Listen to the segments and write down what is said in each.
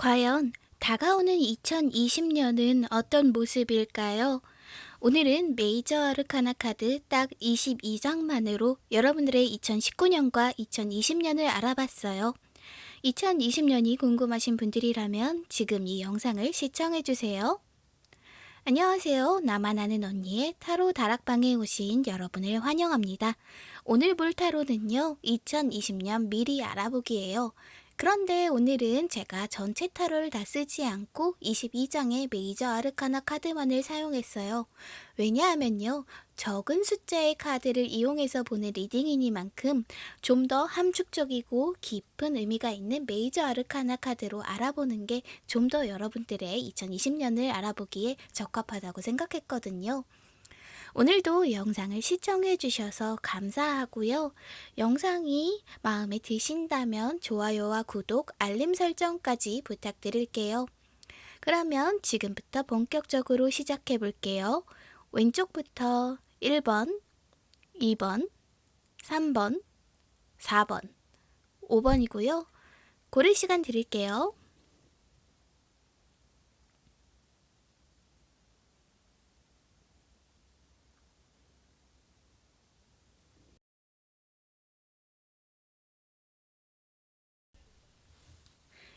과연 다가오는 2020년은 어떤 모습일까요? 오늘은 메이저 아르카나 카드 딱 22장만으로 여러분들의 2019년과 2020년을 알아봤어요. 2020년이 궁금하신 분들이라면 지금 이 영상을 시청해주세요. 안녕하세요. 나만 아는 언니의 타로 다락방에 오신 여러분을 환영합니다. 오늘 볼 타로는요, 2020년 미리 알아보기예요. 그런데 오늘은 제가 전체 타로를 다 쓰지 않고 22장의 major arcana 카드만을 사용했어요. 왜냐하면요. 적은 숫자의 카드를 이용해서 보는 reading이니만큼 좀 더 함축적이고 깊은 의미가 있는 major arcana 카드로 알아보는 게 좀 더 여러분들의 2020년을 알아보기에 적합하다고 생각했거든요. 오늘도 영상을 시청해 주셔서 감사하고요. 영상이 마음에 드신다면 좋아요와 구독, 알림 설정까지 부탁드릴게요. 그러면 지금부터 본격적으로 시작해 볼게요. 왼쪽부터 1번, 2번, 3번, 4번, 5번이고요. 고를 시간 드릴게요.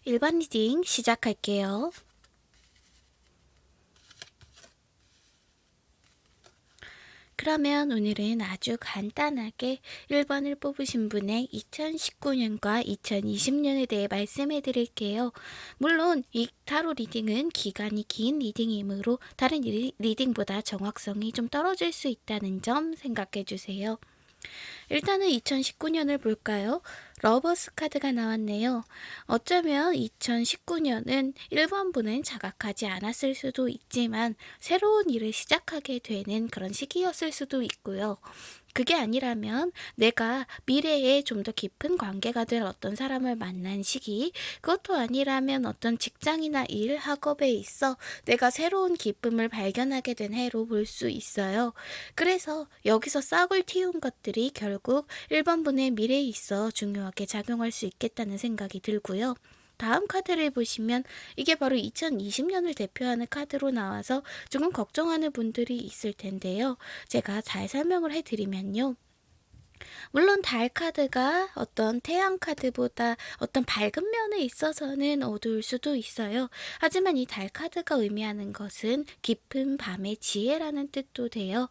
1번 reading 시작할게요. 그러면 오늘은 아주 간단하게 1번을 뽑으신 분의 2019년과 2020년에 대해 말씀해 드릴게요. 물론 이 타로 reading은 기간이 긴 reading이므로 다른 reading보다 정확성이 좀 떨어질 수 있다는 점 생각해 주세요. 일단은 2019년을 볼까요? Lovers 카드가 나왔네요. 어쩌면 2019년은 1번분은 자각하지 않았을 수도 있지만 새로운 일을 시작하게 되는 그런 시기였을 수도 있고요. 그게 아니라면 내가 미래에 좀 더 깊은 관계가 될 어떤 사람을 만난 시기, 그것도 아니라면 어떤 직장이나 일, 학업에 있어 내가 새로운 기쁨을 발견하게 된 해로 볼 수 있어요. 그래서 여기서 싹을 틔운 것들이 결국 1번분의 미래에 있어 중요하게 작용할 수 있겠다는 생각이 들고요. 다음 카드를 보시면 이게 바로 2020년을 대표하는 카드로 나와서 조금 걱정하는 분들이 있을 텐데요. 제가 잘 설명을 해드리면요. 물론 달 카드가 어떤 태양 카드보다 어떤 밝은 면에 있어서는 어두울 수도 있어요. 하지만 이 달 카드가 의미하는 것은 깊은 밤의 지혜라는 뜻도 돼요.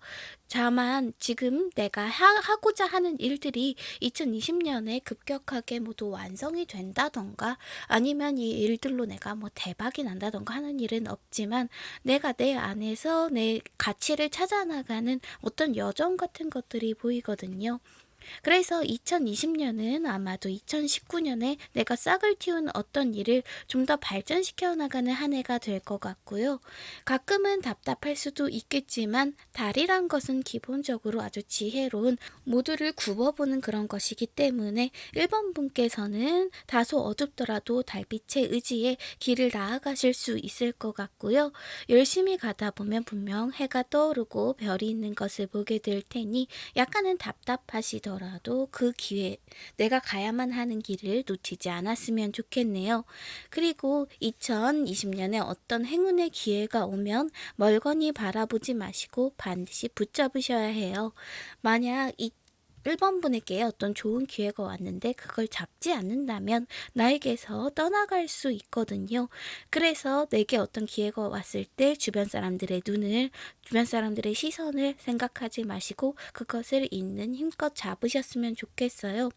다만 지금 내가 하, 고자 하는 일들이 2020년에 급격하게 모두 완성이 된다던가 아니면 이 일들로 내가 뭐 대박이 난다던가 하는 일은 없지만 내가 내 안에서 내 가치를 찾아나가는 어떤 여정 같은 것들이 보이거든요. 그래서 2020년은 아마도 2019년에 내가 싹을 틔운 어떤 일을 좀 더 발전시켜 나가는 한 해가 될 것 같고요. 가끔은 답답할 수도 있겠지만 달이란 것은 기본적으로 아주 지혜로운 모두를 굽어보는 그런 것이기 때문에 1번 분께서는 다소 어둡더라도 달빛의 의지에 길을 나아가실 수 있을 것 같고요. 열심히 가다 보면 분명 해가 떠오르고 별이 있는 것을 보게 될 테니 약간은 답답하시더 하더라도 그 기회, 내가 가야만 하는 길을 놓치지 않았으면 좋겠네요. 그리고 2020년에 어떤 행운의 기회가 오면 멀거니 바라보지 마시고 반드시 붙잡으셔야 해요. 만약 이 1번 분에게 어떤 좋은 기회가 왔는데 그걸 잡지 않는다면 나에게서 떠나갈 수 있거든요. 그래서 내게 어떤 기회가 왔을 때 주변 사람들의 눈을, 주변 사람들의 시선을 생각하지 마시고 그것을 있는 힘껏 잡으셨으면 좋겠어요.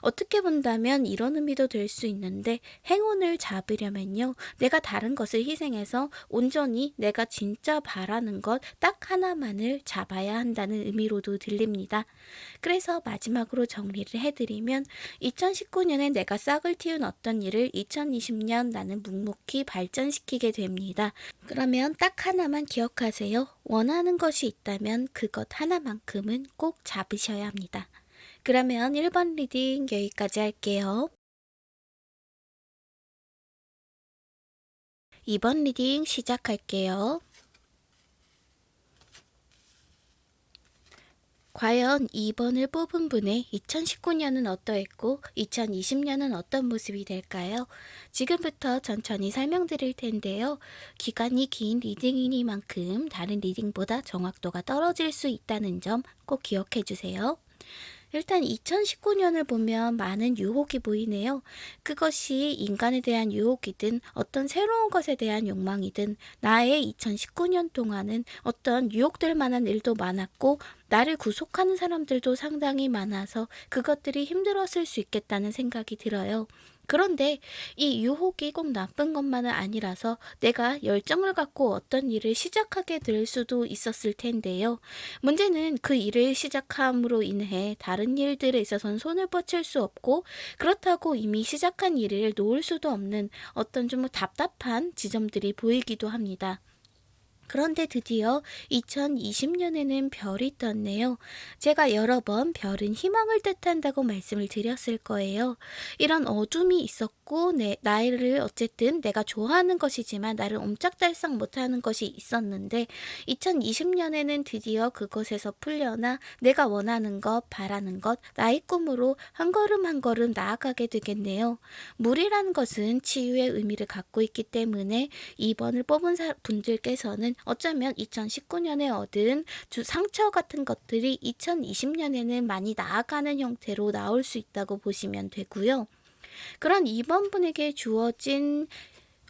어떻게 본다면 이런 의미도 될 수 있는데 행운을 잡으려면요. 내가 다른 것을 희생해서 온전히 내가 진짜 바라는 것 딱 하나만을 잡아야 한다는 의미로도 들립니다. 그래서 그래서 마지막으로 정리를 해드리면 2019년에 내가 싹을 틔운 어떤 일을 2020년 나는 묵묵히 발전시키게 됩니다. 그러면 딱 하나만 기억하세요. 원하는 것이 있다면 그것 하나만큼은 꼭 잡으셔야 합니다. 그러면 1번 reading 여기까지 할게요. 2번 reading 시작할게요. 과연 2번을 뽑은 분의 2019년은 어떠했고 2020년은 어떤 모습이 될까요? 지금부터 천천히 설명드릴 텐데요. 기간이 긴 reading이니만큼 다른 reading보다 정확도가 떨어질 수 있다는 점 꼭 기억해 주세요. 일단 2019년을 보면 많은 유혹이 보이네요. 그것이 인간에 대한 유혹이든 어떤 새로운 것에 대한 욕망이든 나의 2019년 동안은 어떤 유혹될 만한 일도 많았고 나를 구속하는 사람들도 상당히 많아서 그것들이 힘들었을 수 있겠다는 생각이 들어요. 그런데 이 유혹이 꼭 나쁜 것만은 아니라서 내가 열정을 갖고 어떤 일을 시작하게 될 수도 있었을 텐데요. 문제는 그 일을 시작함으로 인해 다른 일들에 있어서는 손을 뻗칠 수 없고 그렇다고 이미 시작한 일을 놓을 수도 없는 어떤 좀 답답한 지점들이 보이기도 합니다. 그런데 드디어 2020년에는 별이 떴네요. 제가 여러 번 별은 희망을 뜻한다고 말씀을 드렸을 거예요. 이런 어둠이 있었고 내, 나를 어쨌든 내가 좋아하는 것이지만 나를 옴짝달싹 못하는 것이 있었는데 2020년에는 드디어 그것에서 풀려나 내가 원하는 것, 바라는 것, 나의 꿈으로 한 걸음 한 걸음 나아가게 되겠네요. 물이라는 것은 치유의 의미를 갖고 있기 때문에 2번을 뽑은 분들께서는 어쩌면 2019년에 얻은 주 상처 같은 것들이 2020년에는 많이 나아가는 형태로 나올 수 있다고 보시면 되고요. 그런 2번 분에게 주어진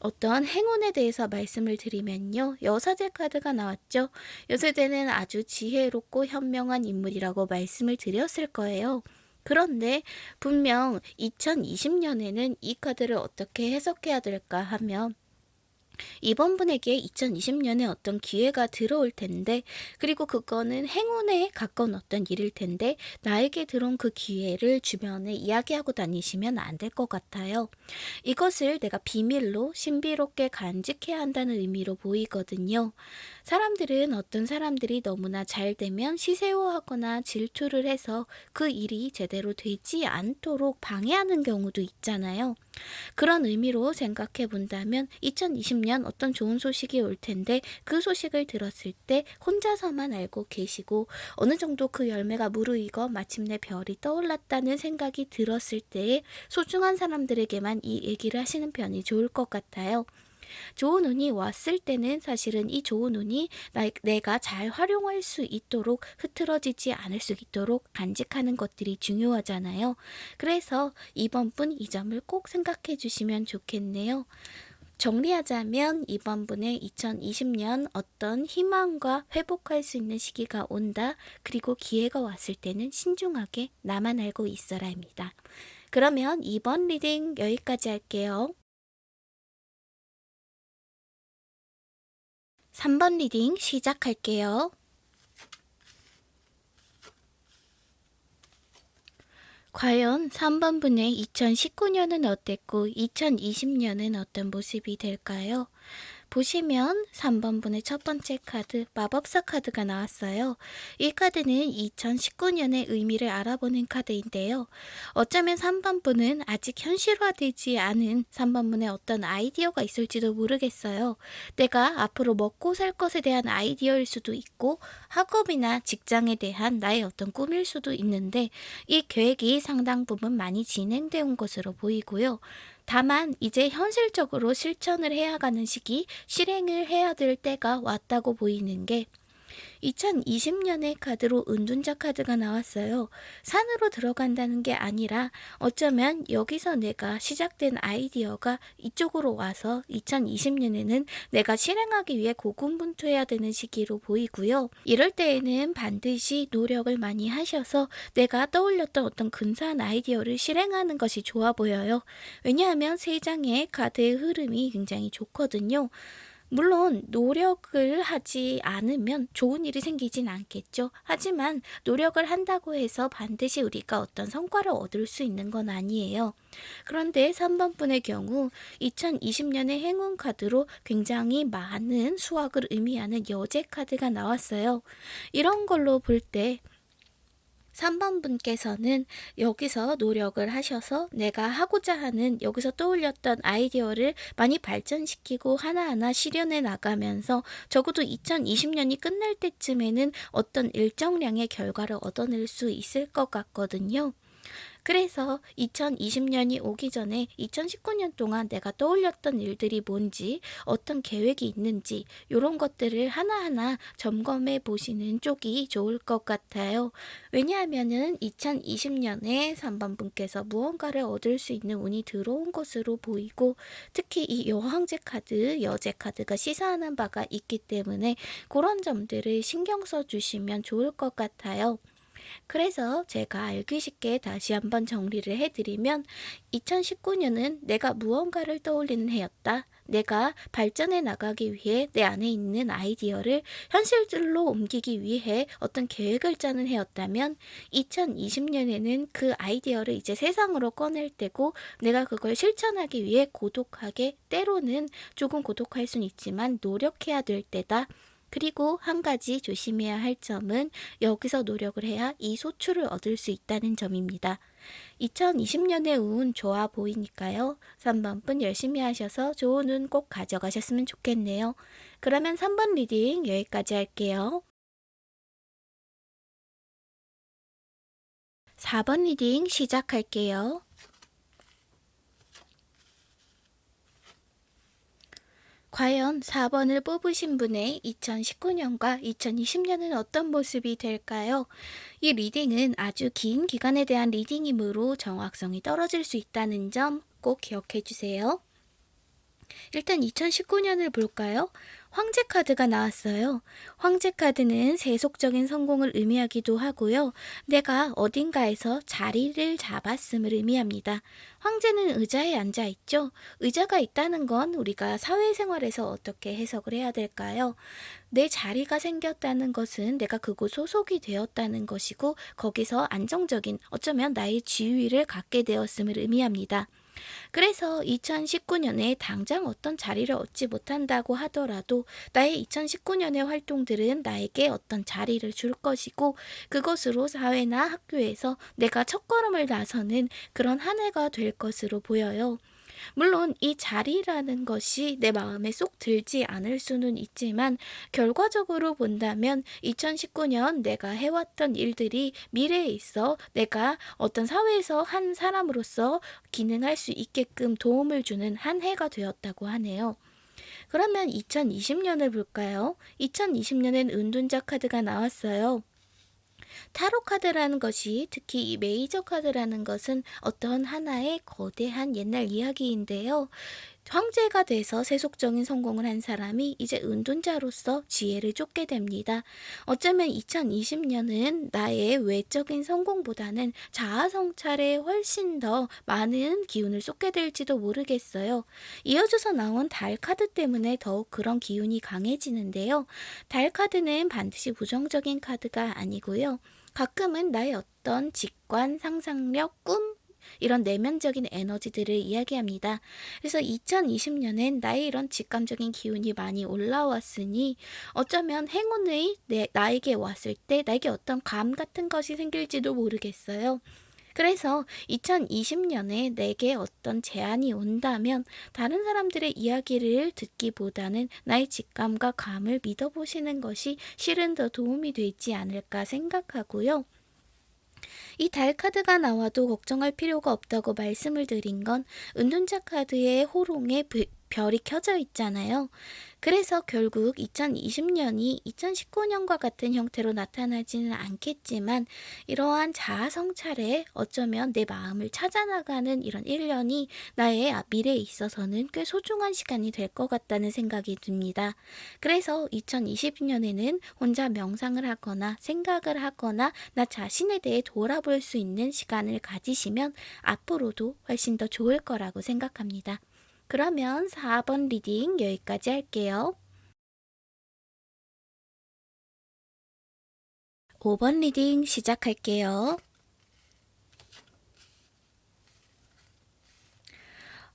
어떤 행운에 대해서 말씀을 드리면요. 여사제 카드가 나왔죠. 여사제는 아주 지혜롭고 현명한 인물이라고 말씀을 드렸을 거예요. 그런데 분명 2020년에는 이 카드를 어떻게 해석해야 될까 하면 이번 분에게 2020년에 어떤 기회가 들어올 텐데 그리고 그거는 행운에 가까운 어떤 일일 텐데 나에게 들어온 그 기회를 주변에 이야기하고 다니시면 안 될 것 같아요. 이것을 내가 비밀로 신비롭게 간직해야 한다는 의미로 보이거든요. 사람들은 어떤 사람들이 너무나 잘 되면 시세호하거나 질투를 해서 그 일이 제대로 되지 않도록 방해하는 경우도 있잖아요. 그런 의미로 생각해 본다면 2020년 어떤 좋은 소식이 올 텐데 그 소식을 들었을 때 혼자서만 알고 계시고 어느 정도 그 열매가 무르익어 마침내 별이 떠올랐다는 생각이 들었을 때에 소중한 사람들에게만 이 얘기를 하시는 편이 좋을 것 같아요. 좋은 운이 왔을 때는 사실은 이 좋은 운이 나, 내가 잘 활용할 수 있도록 흐트러지지 않을 수 있도록 간직하는 것들이 중요하잖아요. 그래서 이번 분 이 점을 꼭 생각해 주시면 좋겠네요. 정리하자면 이번 분의 2020년 어떤 희망과 회복할 수 있는 시기가 온다. 그리고 기회가 왔을 때는 신중하게 나만 알고 있어라입니다. 그러면 2번 reading 여기까지 할게요. 3번 reading 시작할게요. 과연 3번 분의 2019년은 어땠고 2020년은 어떤 모습이 될까요? 보시면 3번분의 첫 번째 카드 마법사 카드가 나왔어요. 이 카드는 2019년의 의미를 알아보는 카드인데요. 어쩌면 3번분은 아직 현실화되지 않은 3번분의 어떤 아이디어가 있을지도 모르겠어요. 내가 앞으로 먹고 살 것에 대한 아이디어일 수도 있고 학업이나 직장에 대한 나의 어떤 꿈일 수도 있는데 이 계획이 상당 부분 많이 진행되어 온 것으로 보이고요. 다만 이제 현실적으로 실천을 해야 가는 시기, 실행을 해야 될 때가 왔다고 보이는 게 2020년에 카드로 은둔자 카드가 나왔어요. 산으로 들어간다는 게 아니라 어쩌면 여기서 내가 시작된 아이디어가 이쪽으로 와서 2020년에는 내가 실행하기 위해 고군분투해야 되는 시기로 보이고요. 이럴 때에는 반드시 노력을 많이 하셔서 내가 떠올렸던 어떤 근사한 아이디어를 실행하는 것이 좋아 보여요. 왜냐하면 세 장의 카드의 흐름이 굉장히 좋거든요. 물론 노력을 하지 않으면 좋은 일이 생기진 않겠죠. 하지만 노력을 한다고 해서 반드시 우리가 어떤 성과를 얻을 수 있는 건 아니에요. 그런데 3번 분의 경우 2020년의 행운 카드로 굉장히 많은 수확을 의미하는 여제 카드가 나왔어요. 이런 걸로 볼때 3번 분께서는 여기서 노력을 하셔서 내가 하고자 하는 여기서 떠올렸던 아이디어를 많이 발전시키고 하나하나 실현해 나가면서 적어도 2020년이 끝날 때쯤에는 어떤 일정량의 결과를 얻어낼 수 있을 것 같거든요. 그래서 2020년이 오기 전에 2019년 동안 내가 떠올렸던 일들이 뭔지, 어떤 계획이 있는지, 이런 것들을 하나하나 점검해 보시는 쪽이 좋을 것 같아요. 왜냐하면은 2020년에 3번 분께서 무언가를 얻을 수 있는 운이 들어온 것으로 보이고, 특히 이 여왕제 카드, 여제 카드가 시사하는 바가 있기 때문에 그런 점들을 신경 써 주시면 좋을 것 같아요. 그래서 제가 알기 쉽게 다시 한번 정리를 해드리면 2019년은 내가 무언가를 떠올리는 해였다. 내가 발전해 나가기 위해 내 안에 있는 아이디어를 현실들로 옮기기 위해 어떤 계획을 짜는 해였다면 2020년에는 그 아이디어를 이제 세상으로 꺼낼 때고 내가 그걸 실천하기 위해 고독하게 때로는 조금 고독할 수는 있지만 노력해야 될 때다. 그리고 한 가지 조심해야 할 점은 여기서 노력을 해야 이 소출을 얻을 수 있다는 점입니다. 2020년의 운 좋아 보이니까요. 3번 분 열심히 하셔서 좋은 운 꼭 가져가셨으면 좋겠네요. 그러면 3번 reading 여기까지 할게요. 4번 reading 시작할게요. 과연 4번을 뽑으신 분의 2019년과 2020년은 어떤 모습이 될까요? 이 reading은 아주 긴 기간에 대한 reading이므로 정확성이 떨어질 수 있다는 점 꼭 기억해 주세요. 일단 2019년을 볼까요? 황제 카드가 나왔어요. 황제 카드는 세속적인 성공을 의미하기도 하고요. 내가 어딘가에서 자리를 잡았음을 의미합니다. 황제는 의자에 앉아 있죠. 의자가 있다는 건 우리가 사회생활에서 어떻게 해석을 해야 될까요? 내 자리가 생겼다는 것은 내가 그곳 소속이 되었다는 것이고 거기서 안정적인 어쩌면 나의 지위를 갖게 되었음을 의미합니다. 그래서 2019년에 당장 어떤 자리를 얻지 못한다고 하더라도 나의 2019년의 활동들은 나에게 어떤 자리를 줄 것이고 그것으로 사회나 학교에서 내가 첫걸음을 나서는 그런 한 해가 될 것으로 보여요. 물론 이 자리라는 것이 내 마음에 쏙 들지 않을 수는 있지만 결과적으로 본다면 2019년 내가 해왔던 일들이 미래에 있어 내가 어떤 사회에서 한 사람으로서 기능할 수 있게끔 도움을 주는 한 해가 되었다고 하네요. 그러면 2020년을 볼까요? 2020년엔 은둔자 카드가 나왔어요. 타로 카드라는 것이 특히 이 메이저 카드라는 것은 어떤 하나의 거대한 옛날 이야기인데요. 황제가 돼서 세속적인 성공을 한 사람이 이제 은둔자로서 지혜를 쫓게 됩니다. 어쩌면 2020년은 나의 외적인 성공보다는 자아 성찰에 훨씬 더 많은 기운을 쏟게 될지도 모르겠어요. 이어져서 나온 달 카드 때문에 더욱 그런 기운이 강해지는데요. 달 카드는 반드시 부정적인 카드가 아니고요. 가끔은 나의 어떤 직관, 상상력, 꿈, 이런 내면적인 에너지들을 이야기합니다. 그래서 2020년엔 나의 이런 직감적인 기운이 많이 올라왔으니 어쩌면 행운의 내, 나에게 왔을 때 나에게 어떤 감 같은 것이 생길지도 모르겠어요. 그래서 2020년에 내게 어떤 제안이 온다면 다른 사람들의 이야기를 듣기보다는 나의 직감과 감을 믿어보시는 것이 실은 더 도움이 되지 않을까 생각하고요. 이 달 카드가 나와도 걱정할 필요가 없다고 말씀을 드린 건 은둔자 카드의 호롱에 별이 켜져 있잖아요. 그래서 결국 2020년이 2019년과 같은 형태로 나타나지는 않겠지만 이러한 자아 성찰에 어쩌면 내 마음을 찾아나가는 이런 1년이 나의 미래에 있어서는 꽤 소중한 시간이 될 것 같다는 생각이 듭니다. 그래서 2020년에는 혼자 명상을 하거나 생각을 하거나 나 자신에 대해 돌아볼 수 있는 시간을 가지시면 앞으로도 훨씬 더 좋을 거라고 생각합니다. 그러면 4번 reading 여기까지 할게요. 5번 reading 시작할게요.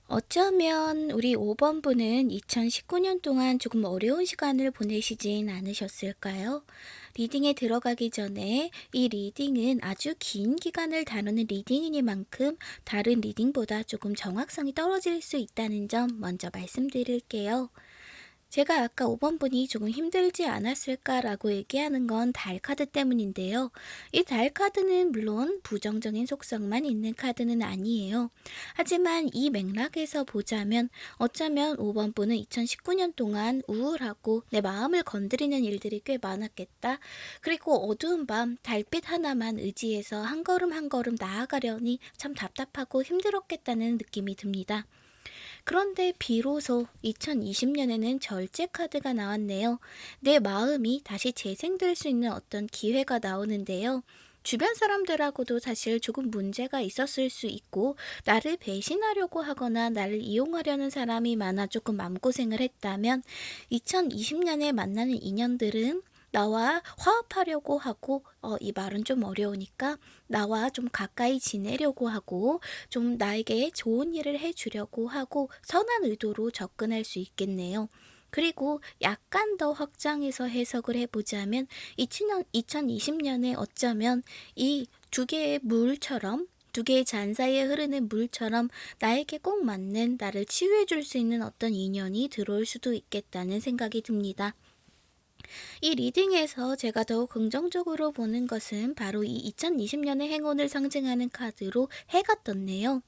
어쩌면 우리 5번 분은 2019년 동안 조금 어려운 시간을 보내시진 않으셨을까요? reading에 들어가기 전에 이 reading은 아주 긴 기간을 다루는 reading이니만큼 다른 reading보다 조금 정확성이 떨어질 수 있다는 점 먼저 말씀드릴게요. 제가 아까 5번 분이 조금 힘들지 않았을까라고 얘기하는 건 달 카드 때문인데요. 이 달 카드는 물론 부정적인 속성만 있는 카드는 아니에요. 하지만 이 맥락에서 보자면 어쩌면 5번 분은 2019년 동안 우울하고 내 마음을 건드리는 일들이 꽤 많았겠다. 그리고 어두운 밤 달빛 하나만 의지해서 한 걸음 한 걸음 나아가려니 참 답답하고 힘들었겠다는 느낌이 듭니다. 그런데 비로소 2020년에는 절제 카드가 나왔네요. 내 마음이 다시 재생될 수 있는 어떤 기회가 나오는데요. 주변 사람들하고도 사실 조금 문제가 있었을 수 있고, 나를 배신하려고 하거나 나를 이용하려는 사람이 많아 조금 마음고생을 했다면, 2020년에 만나는 인연들은 나와 화합하려고 하고, 어, 이 말은 좀 어려우니까, 나와 좀 가까이 지내려고 하고, 좀 나에게 좋은 일을 해주려고 하고, 선한 의도로 접근할 수 있겠네요. 그리고 약간 더 확장해서 해석을 해보자면, 2000년, 2020년에 어쩌면 이 두 개의 물처럼 두 개의 잔 사이에 흐르는 물처럼 나에게 꼭 맞는 나를 치유해 줄 수 있는 어떤 인연이 들어올 수도 있겠다는 생각이 듭니다. 이 리딩에서 제가 더욱 긍정적으로 보는 것은 바로 이 2020년의 행운을 상징하는 카드로 해가 떴네요.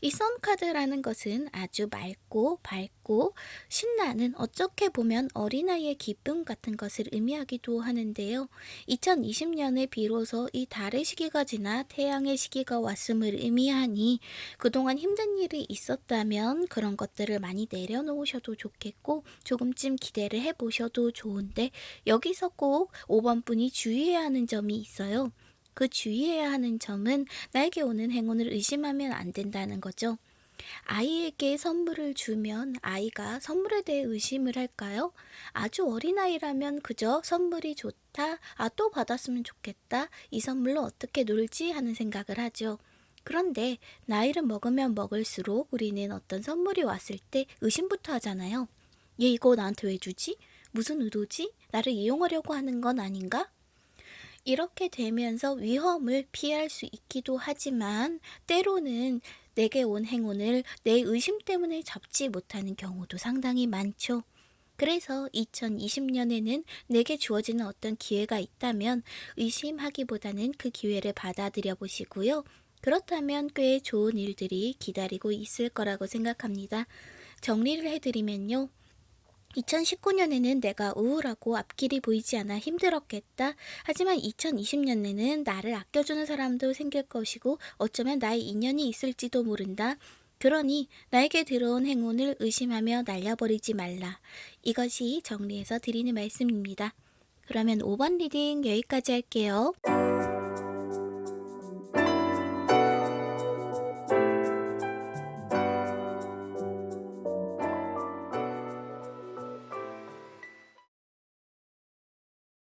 이 선카드라는 것은 아주 맑고 밝고 신나는 어떻게 보면 어린아이의 기쁨 같은 것을 의미하기도 하는데요. 2020년에 비로소 이 달의 시기가 지나 태양의 시기가 왔음을 의미하니 그동안 힘든 일이 있었다면 그런 것들을 많이 내려놓으셔도 좋겠고 조금쯤 기대를 해보셔도 좋은데 여기서 꼭 5번 분이 주의해야 하는 점이 있어요. 그 주의해야 하는 점은 나에게 오는 행운을 의심하면 안 된다는 거죠. 아이에게 선물을 주면 아이가 선물에 대해 의심을 할까요? 아주 어린아이라면 그저 선물이 좋다, 아, 또 받았으면 좋겠다, 이 선물로 어떻게 놀지 하는 생각을 하죠. 그런데 나이를 먹으면 먹을수록 우리는 어떤 선물이 왔을 때 의심부터 하잖아요. 얘 이거 나한테 왜 주지? 무슨 의도지? 나를 이용하려고 하는 건 아닌가? 이렇게 되면서 위험을 피할 수 있기도 하지만 때로는 내게 온 행운을 내 의심 때문에 잡지 못하는 경우도 상당히 많죠. 그래서 2020년에는 내게 주어지는 어떤 기회가 있다면 의심하기보다는 그 기회를 받아들여 보시고요. 그렇다면 꽤 좋은 일들이 기다리고 있을 거라고 생각합니다. 정리를 해드리면요. 2019년에는 내가 우울하고 앞길이 보이지 않아 힘들었겠다. 하지만 2020년에는 나를 아껴주는 사람도 생길 것이고 어쩌면 나의 인연이 있을지도 모른다. 그러니 나에게 들어온 행운을 의심하며 날려버리지 말라. 이것이 정리해서 드리는 말씀입니다. 그러면 5번 reading 여기까지 할게요.